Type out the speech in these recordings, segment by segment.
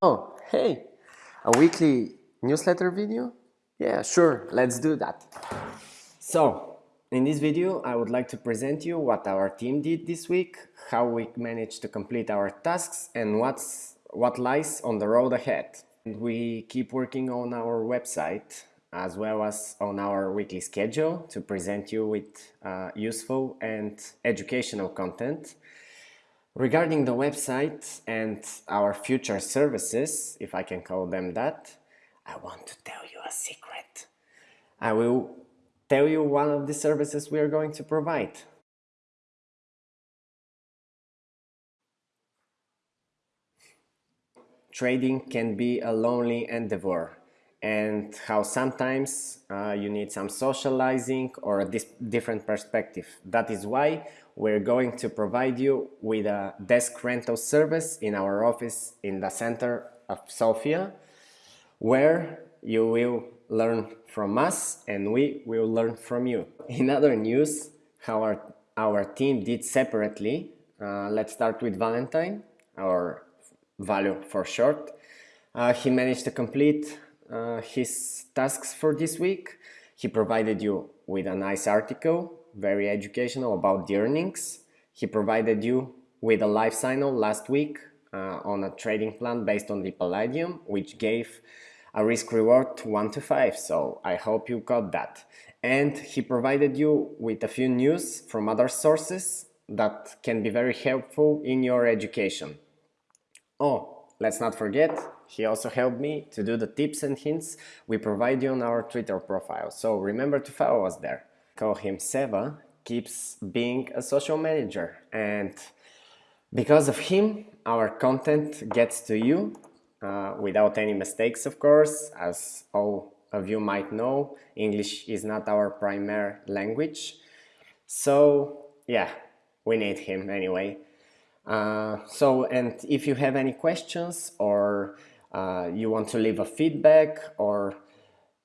Oh, hey, a weekly newsletter video? Yeah, sure, let's do that. So, in this video, I would like to present you what our team did this week, how we managed to complete our tasks, and what's, what lies on the road ahead. We keep working on our website as well as on our weekly schedule to present you with uh, useful and educational content. Regarding the website and our future services, if I can call them that, I want to tell you a secret. I will tell you one of the services we are going to provide. Trading can be a lonely endeavor and how sometimes uh, you need some socializing or a different perspective. That is why we're going to provide you with a desk rental service in our office in the center of Sofia, where you will learn from us and we will learn from you. In other news, how our, our team did separately, uh, let's start with Valentine, our value for short. Uh, he managed to complete uh, his tasks for this week. He provided you with a nice article, very educational about the earnings. He provided you with a live signal last week uh, on a trading plan based on the Palladium, which gave a risk reward 1 to 5. So I hope you got that. And he provided you with a few news from other sources that can be very helpful in your education. Oh, Let's not forget, he also helped me to do the tips and hints we provide you on our Twitter profile, so remember to follow us there. Call him Seva keeps being a social manager. And because of him our content gets to you uh, without any mistakes of course. As all of you might know English is not our primary language. So yeah we need him anyway uh, so, and if you have any questions or uh, you want to leave a feedback or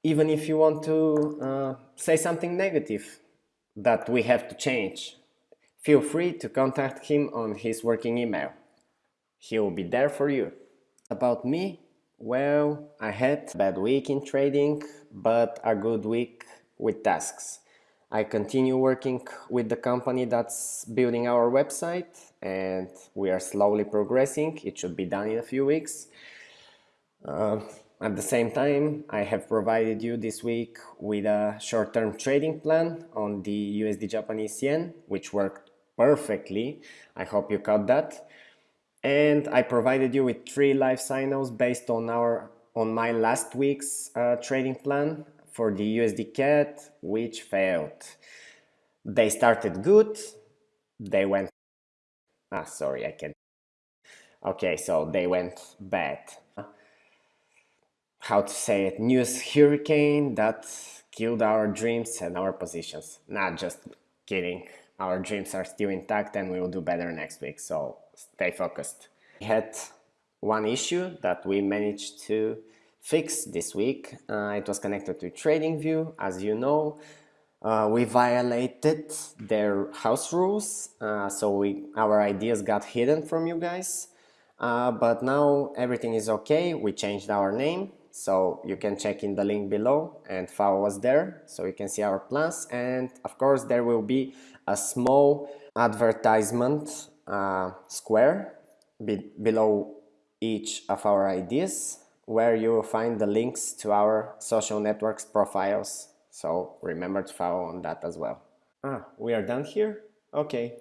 even if you want to uh, say something negative that we have to change, feel free to contact him on his working email. He will be there for you. About me, well, I had a bad week in trading, but a good week with tasks. I continue working with the company that's building our website and we are slowly progressing. It should be done in a few weeks. Uh, at the same time, I have provided you this week with a short-term trading plan on the USD Japanese yen, which worked perfectly. I hope you caught that. And I provided you with three live signals based on our on my last week's uh, trading plan for the USD CAD, which failed. They started good, they went, ah, sorry, I can't. Okay, so they went bad. How to say it, news hurricane that killed our dreams and our positions. Not just kidding, our dreams are still intact and we will do better next week, so stay focused. We had one issue that we managed to fix this week. Uh, it was connected to TradingView, as you know. Uh, we violated their house rules, uh, so we, our ideas got hidden from you guys. Uh, but now everything is okay. We changed our name, so you can check in the link below and follow us there, so you can see our plans. And of course, there will be a small advertisement uh, square be below each of our ideas where you will find the links to our social networks profiles. So remember to follow on that as well. Ah, we are done here? Okay.